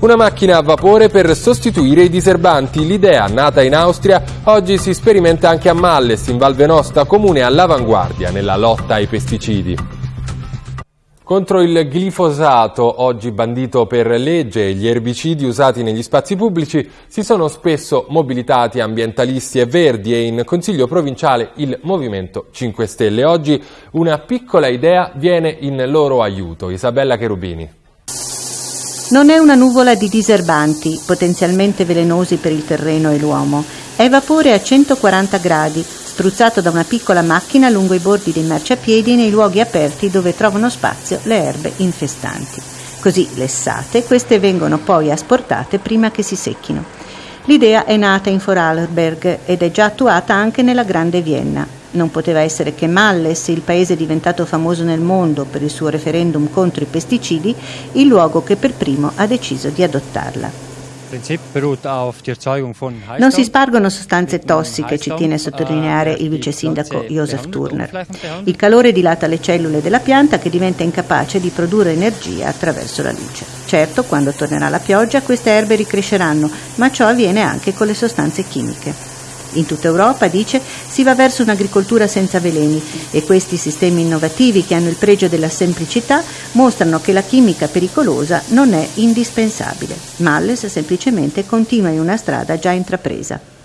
Una macchina a vapore per sostituire i diserbanti. L'idea, nata in Austria, oggi si sperimenta anche a Malles, in Val Venosta, comune all'avanguardia nella lotta ai pesticidi. Contro il glifosato, oggi bandito per legge, gli erbicidi usati negli spazi pubblici, si sono spesso mobilitati ambientalisti e verdi e in Consiglio provinciale il Movimento 5 Stelle. Oggi una piccola idea viene in loro aiuto. Isabella Cherubini. Non è una nuvola di diserbanti, potenzialmente velenosi per il terreno e l'uomo. È vapore a 140 gradi, spruzzato da una piccola macchina lungo i bordi dei marciapiedi nei luoghi aperti dove trovano spazio le erbe infestanti. Così lessate, queste vengono poi asportate prima che si secchino. L'idea è nata in Vorarlberg ed è già attuata anche nella Grande Vienna. Non poteva essere che Malles, il paese diventato famoso nel mondo per il suo referendum contro i pesticidi, il luogo che per primo ha deciso di adottarla. Non si spargono sostanze tossiche, ci tiene a sottolineare il vice sindaco Josef Turner. Il calore dilata le cellule della pianta che diventa incapace di produrre energia attraverso la luce. Certo, quando tornerà la pioggia queste erbe ricresceranno, ma ciò avviene anche con le sostanze chimiche. In tutta Europa, dice, si va verso un'agricoltura senza veleni e questi sistemi innovativi che hanno il pregio della semplicità mostrano che la chimica pericolosa non è indispensabile. Malles semplicemente continua in una strada già intrapresa.